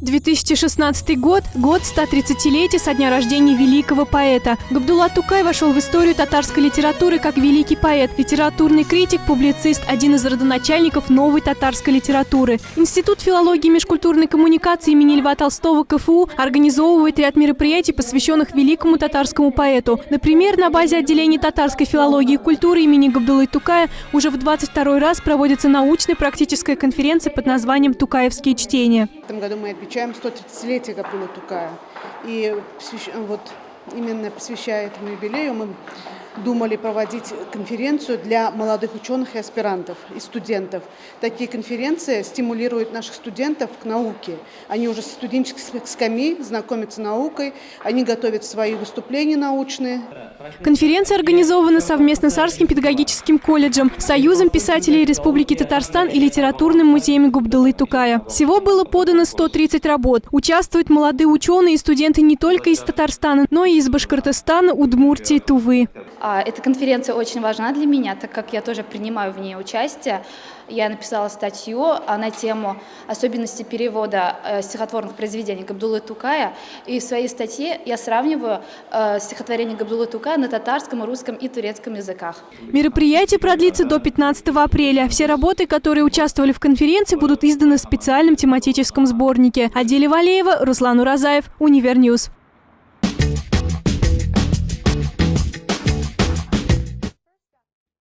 2016 год – год 130-летия со дня рождения великого поэта. Габдулла Тукай вошел в историю татарской литературы как великий поэт, литературный критик, публицист, один из родоначальников новой татарской литературы. Институт филологии и межкультурной коммуникации имени Льва Толстого КФУ организовывает ряд мероприятий, посвященных великому татарскому поэту. Например, на базе отделения татарской филологии и культуры имени Габдуллы Тукая уже в 22 раз проводится научная практическая конференция под названием «Тукаевские чтения». В этом году мы отмечаем 130-летие Габдулла Тукая. И вот именно посвящая этому юбилею мы думали проводить конференцию для молодых ученых и аспирантов, и студентов. Такие конференции стимулируют наших студентов к науке. Они уже с студенческих скамей знакомятся с наукой, они готовят свои выступления научные. Конференция организована совместно с Арским педагогическим колледжем, Союзом писателей Республики Татарстан и Литературным музеем Губдулы Тукая. Всего было подано 130 работ. Участвуют молодые ученые и студенты не только из Татарстана, но и из Башкортостана, Удмуртии, Тувы. А, эта конференция очень важна для меня, так как я тоже принимаю в ней участие. Я написала статью на тему особенности перевода э, стихотворных произведений Габдулы Тукая. И в своей статье я сравниваю э, стихотворение Габдулы Тукая на татарском, русском и турецком языках. Мероприятие продлится до 15 апреля. Все работы, которые участвовали в конференции, будут изданы в специальном тематическом сборнике. Аделя Валеева, Руслан Уразаев, Univer News.